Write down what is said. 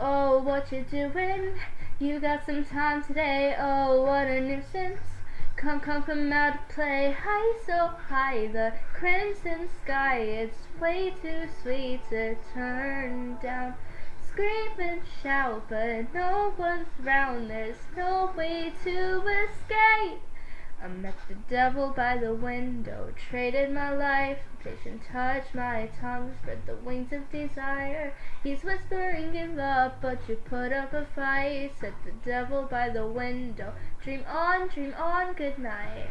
Oh, what you doing? You got some time today, oh, what a nuisance. Come, come, come out to play, high, so high, the crimson sky, it's way too sweet to turn down. Scream and shout, but no one's round, there's no way to escape. I met the devil by the window, traded my life, patient touch, my tongue spread the wings of desire. He's whispering, give up, but you put up a fight. Set the devil by the window, dream on, dream on, good night.